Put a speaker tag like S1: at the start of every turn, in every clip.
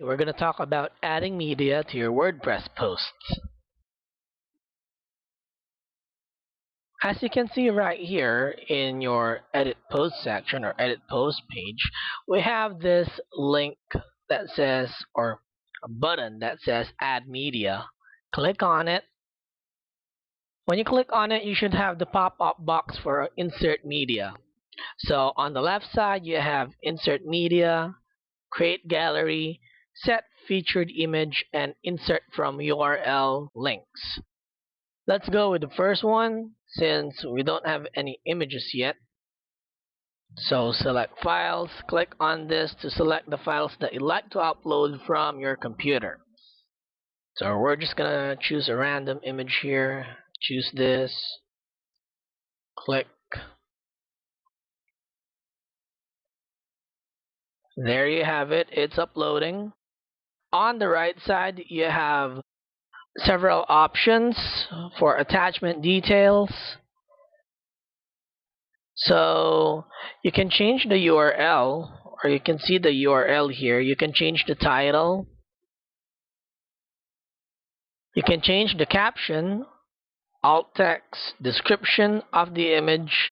S1: We're going to talk about adding media to your WordPress posts. As you can see right here in your edit post section or edit post page, we have this link that says, or a button that says add media. Click on it. When you click on it, you should have the pop-up box for insert media. So on the left side, you have insert media, create gallery, set featured image and insert from URL links. Let's go with the first one since we don't have any images yet. So select files, click on this to select the files that you'd like to upload from your computer. So we're just gonna choose a random image here, choose this, click. There you have it, it's uploading on the right side you have several options for attachment details. So you can change the URL or you can see the URL here. You can change the title. You can change the caption alt text description of the image.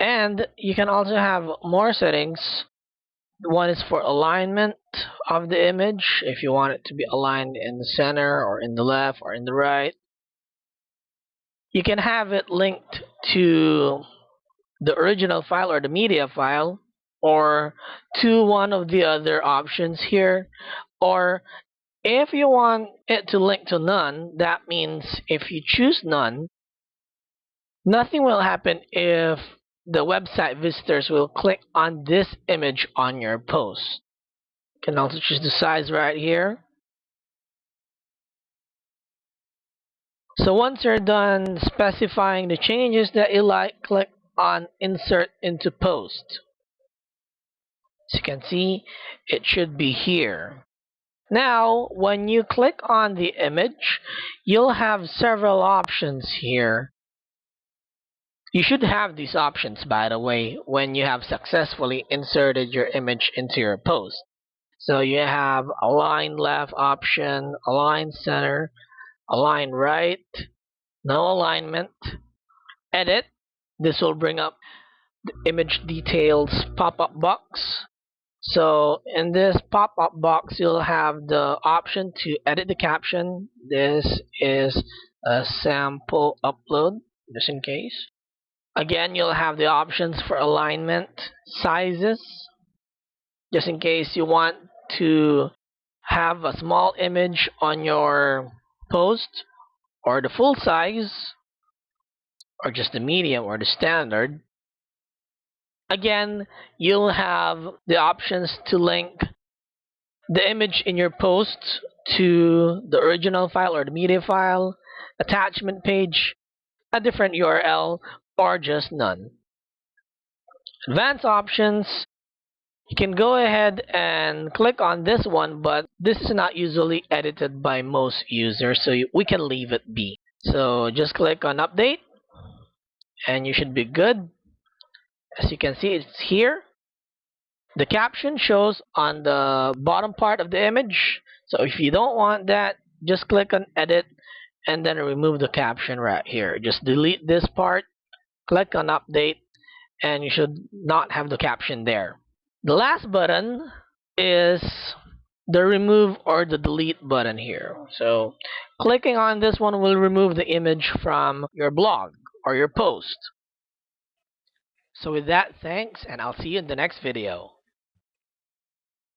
S1: And you can also have more settings one is for alignment of the image, if you want it to be aligned in the center or in the left or in the right. You can have it linked to the original file or the media file or to one of the other options here or if you want it to link to none that means if you choose none nothing will happen if the website visitors will click on this image on your post. You can also choose the size right here. So once you're done specifying the changes that you like, click on Insert into Post. As you can see, it should be here. Now, when you click on the image, you'll have several options here you should have these options, by the way, when you have successfully inserted your image into your post. So you have align left option, align center, align right, no alignment, edit. This will bring up the image details pop-up box. So in this pop-up box, you'll have the option to edit the caption. This is a sample upload, just in case. Again, you'll have the options for alignment, sizes, just in case you want to have a small image on your post or the full size or just the medium or the standard. Again, you'll have the options to link the image in your post to the original file or the media file, attachment page, a different URL or just none. Advanced options, you can go ahead and click on this one, but this is not usually edited by most users, so we can leave it be. So just click on update, and you should be good. As you can see, it's here. The caption shows on the bottom part of the image. So if you don't want that, just click on edit and then remove the caption right here. Just delete this part click on update and you should not have the caption there. The last button is the remove or the delete button here. So clicking on this one will remove the image from your blog or your post. So with that, thanks and I'll see you in the next video.